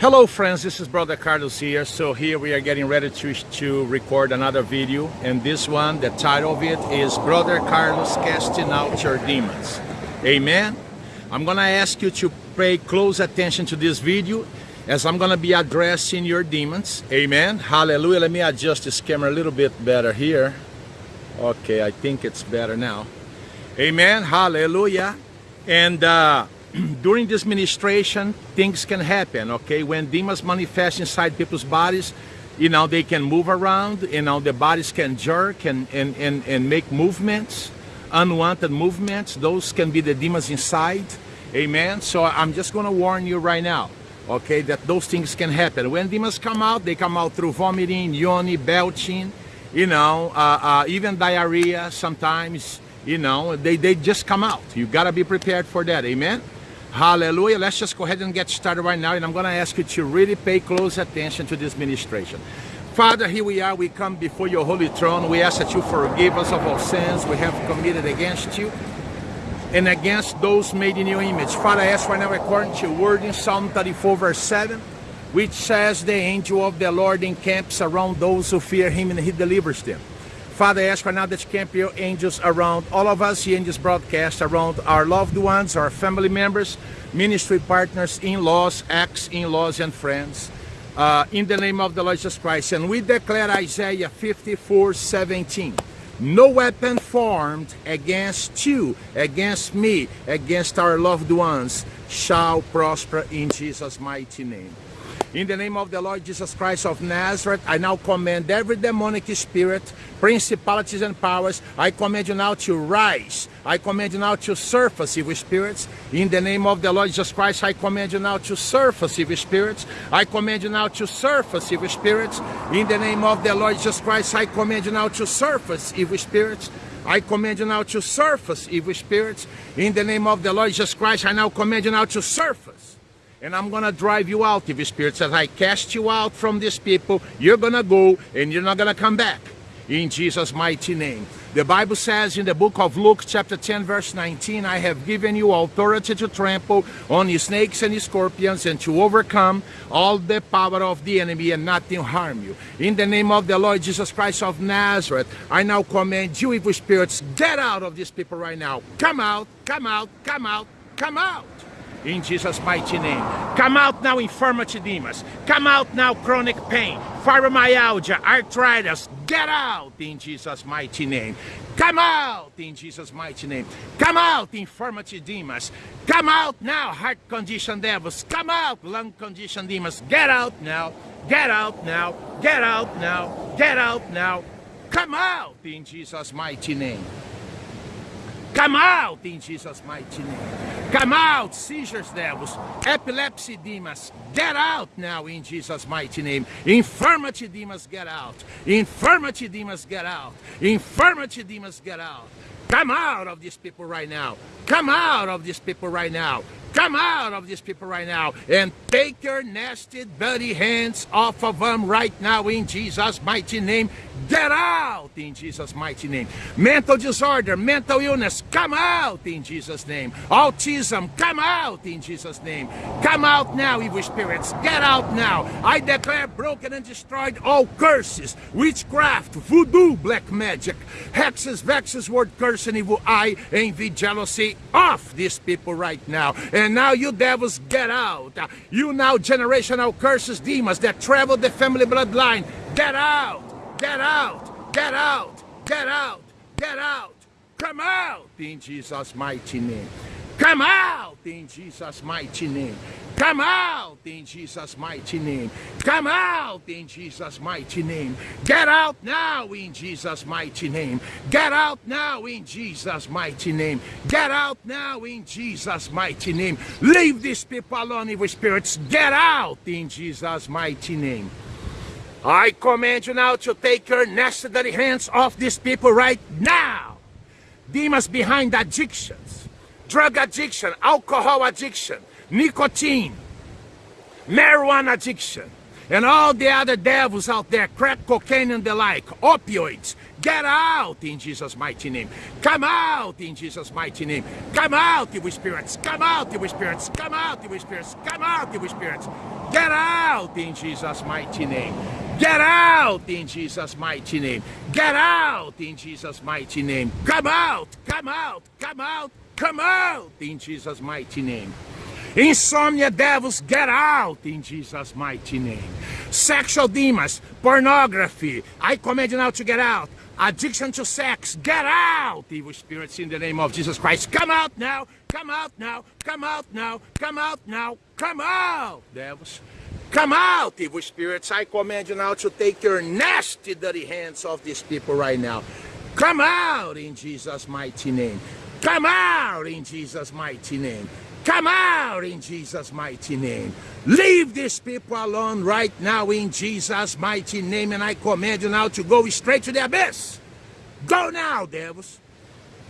Hello friends, this is Brother Carlos here. So here we are getting ready to, to record another video. And this one, the title of it is Brother Carlos Casting Out Your Demons. Amen. I'm gonna ask you to pay close attention to this video as I'm gonna be addressing your demons. Amen. Hallelujah. Let me adjust this camera a little bit better here. Okay, I think it's better now. Amen. Hallelujah. And uh, during this ministration, things can happen, okay? When demons manifest inside people's bodies, you know, they can move around, you know, the bodies can jerk and, and, and, and make movements, unwanted movements. Those can be the demons inside, amen? So I'm just gonna warn you right now, okay, that those things can happen. When demons come out, they come out through vomiting, yoni, belching, you know, uh, uh, even diarrhea sometimes, you know, they, they just come out. You gotta be prepared for that, amen? Hallelujah. Let's just go ahead and get started right now. And I'm going to ask you to really pay close attention to this ministration. Father, here we are. We come before your holy throne. We ask that you forgive us of our sins we have committed against you and against those made in your image. Father, I ask right now according to your word in Psalm 34 verse 7, which says the angel of the Lord encamps around those who fear him and he delivers them. Father, ask right now that you camp your angels around all of us in this broadcast, around our loved ones, our family members, ministry partners, in-laws, ex-in-laws, and friends. Uh, in the name of the Lord Jesus Christ. And we declare Isaiah 54, 17. No weapon formed against you, against me, against our loved ones shall prosper in Jesus' mighty name. In the name of the Lord Jesus Christ of Nazareth, I now command every demonic spirit, principalities and powers, I command you now to rise. I command you now to surface evil spirits. In the name of the Lord Jesus Christ, I command you now to surface evil spirits. I command you now to surface evil spirits. In the name of the Lord Jesus Christ, I command you now to surface evil spirits. I command you now to surface evil spirits. In the name of the Lord Jesus Christ, I now command you now to surface and I'm gonna drive you out. evil spirits. Spirit says, I cast you out from these people, you're gonna go and you're not gonna come back. In Jesus' mighty name. The Bible says in the book of Luke chapter 10 verse 19, I have given you authority to trample on snakes and scorpions and to overcome all the power of the enemy and nothing harm you. In the name of the Lord Jesus Christ of Nazareth, I now command you evil spirits, get out of these people right now. Come out, come out, come out, come out in Jesus' mighty name. Come out now, infirmity. Come out now, chronic pain, fibromyalgia, arthritis. Get out in Jesus' mighty name. Come out in Jesus' mighty name. Come out, infirmity demons. Come out now, heart condition devils. Come out, lung condition demons. Get out now. Get out now. Get out now. Get out now. Come out in Jesus' mighty name. Come out in Jesus' mighty name. Come out, seizures, devils, epilepsy demons. Get out now in Jesus' mighty name. Infirmity demons, get out. Infirmity demons, get out. Infirmity demons, get out. Come out of these people right now. Come out of these people right now. Come out of these people right now and take your nasty, dirty hands off of them right now in Jesus' mighty name. Get out in Jesus' mighty name. Mental disorder, mental illness, come out in Jesus' name. Autism, come out in Jesus' name. Come out now, evil spirits. Get out now. I declare broken and destroyed all curses, witchcraft, voodoo, black magic, hexes, vexes, word curse, and evil eye, envy, jealousy off these people right now. And now you devils get out. You now generational curses, demons that travel the family bloodline. Get out. Get out! Get out! Get out! Get out! Come out in Jesus' mighty name. Come out in Jesus' mighty name. Come out in Jesus' mighty name. Come out in Jesus' mighty name. Get out now in Jesus' mighty name. Get out now in Jesus' mighty name. Get out now in Jesus' mighty name. Leave these people alone, evil spirits. Get out in Jesus' mighty name. I command you now to take your necessary hands off these people right now. Demons behind addictions, drug addiction, alcohol addiction, nicotine, marijuana addiction, and all the other devils out there, crack cocaine and the like, opioids, get out in Jesus' mighty name. Come out in Jesus' mighty name. Come out, evil spirits. Come out, evil spirits. Come out, evil spirits. Come out, evil spirits. Get out in Jesus' mighty name. Get out in Jesus' mighty name. Get out in Jesus' mighty name. Come out, come out, come out, come out in Jesus' mighty name. Insomnia devils, get out in Jesus' mighty name. Sexual demons, pornography, I command you now to get out. Addiction to sex, get out, evil spirits, in the name of Jesus Christ. Come out now, come out now, come out now, come out now, come out, devils. Come out, evil spirits. I command you now to take your nasty, dirty hands off these people right now. Come out in Jesus' mighty name. Come out in Jesus' mighty name. Come out in Jesus' mighty name. Leave these people alone right now in Jesus' mighty name. And I command you now to go straight to the abyss. Go now, devils.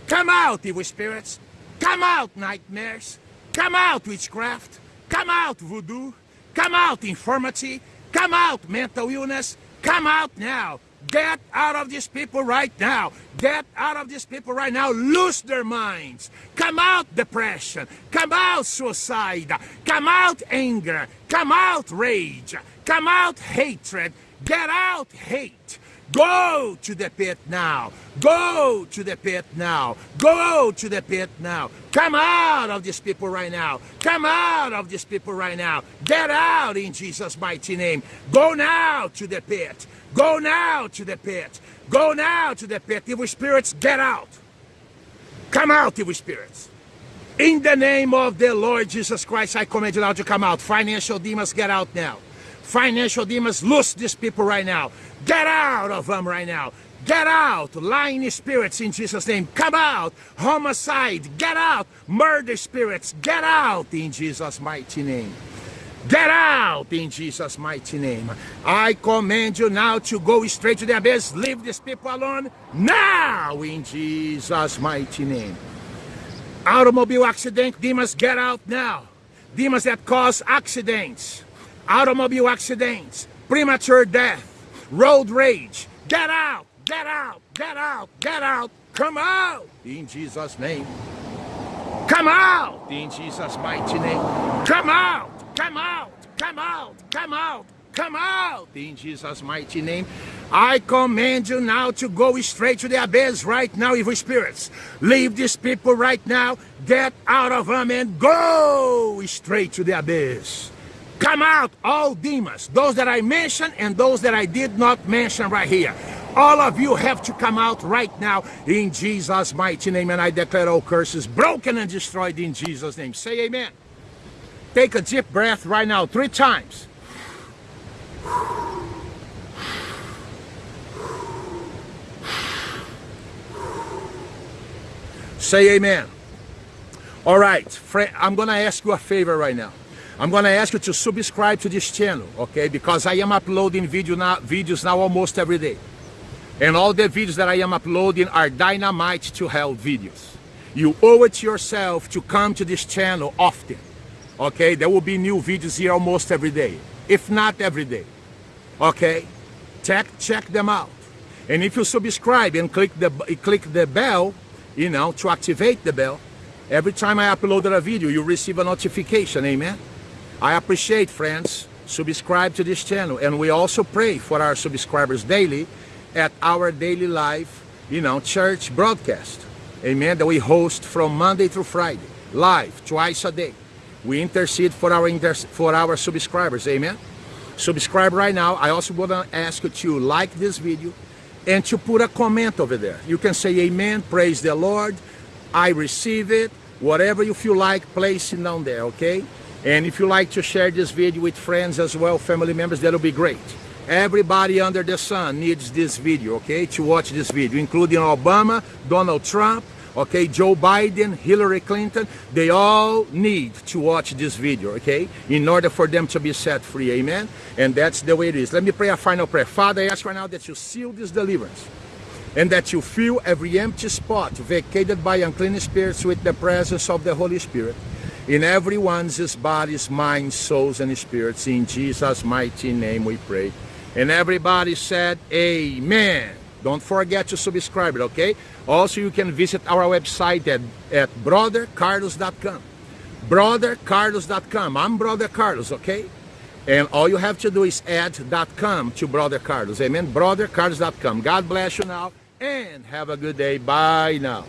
Come out, evil spirits. Come out, nightmares. Come out, witchcraft. Come out, voodoo. Come out, infirmity. Come out, mental illness. Come out now. Get out of these people right now. Get out of these people right now. Lose their minds. Come out depression. Come out suicide. Come out anger. Come out rage. Come out hatred. Get out hate. Go to the pit now. Go to the pit now. Go to the pit now. Come out of these people right now. Come out of these people right now. Get out in Jesus' mighty name. Go now to the pit. Go now to the pit. Go now to the pit. Evil spirits, get out. Come out, evil spirits. In the name of the Lord Jesus Christ, I command you now to come out. Financial demons, get out now. Financial demons, loose these people right now. Get out of them right now. Get out, lying spirits in Jesus' name. Come out, homicide, get out, murder spirits, get out in Jesus' mighty name. Get out in Jesus' mighty name. I command you now to go straight to the abyss. Leave these people alone now in Jesus' mighty name. Automobile accident, demons get out now. Demons that cause accidents, automobile accidents, premature death, road rage. Get out, get out, get out, get out. Come out in Jesus' name. Come out in Jesus' mighty name. Come out. Come out! Come out! Come out! Come out! In Jesus' mighty name, I command you now to go straight to the abyss right now, evil spirits. Leave these people right now. Get out of them and go straight to the abyss. Come out, all demons, those that I mentioned and those that I did not mention right here. All of you have to come out right now in Jesus' mighty name. And I declare all curses broken and destroyed in Jesus' name. Say amen. Take a deep breath right now, three times. Say amen. All right, friend, I'm going to ask you a favor right now. I'm to ask you to subscribe to this channel, okay? Because I am uploading video now, videos now almost every day. And all the videos that I am uploading are dynamite to hell videos. You owe it to yourself to come to this channel often okay there will be new videos here almost every day if not every day okay check check them out and if you subscribe and click the click the bell you know to activate the bell every time I upload a video you receive a notification amen I appreciate friends subscribe to this channel and we also pray for our subscribers daily at our daily life you know church broadcast amen that we host from Monday through Friday live twice a day we intercede for our inter for our subscribers. Amen. Subscribe right now. I also want to ask you to like this video and to put a comment over there. You can say amen, praise the Lord, I receive it, whatever you feel like placing down there, okay? And if you like to share this video with friends as well, family members, that'll be great. Everybody under the sun needs this video, okay, to watch this video, including Obama, Donald Trump, okay Joe Biden Hillary Clinton. They all need to watch this video okay in order for them to be set free amen? And that's the way it is. Let me pray a final prayer. Father I ask right now that you seal this deliverance and that you fill every empty spot vacated by unclean spirits with the presence of the Holy Spirit in everyone's bodies, minds, souls, and spirits. In Jesus' mighty name we pray. And everybody said, Amen. Don't forget to subscribe, okay? Also, you can visit our website at, at brothercarlos.com. Brothercarlos.com. I'm Brother Carlos, okay? And all you have to do is add.com to Brother Carlos. Amen. Brothercarlos.com. God bless you now and have a good day. Bye now.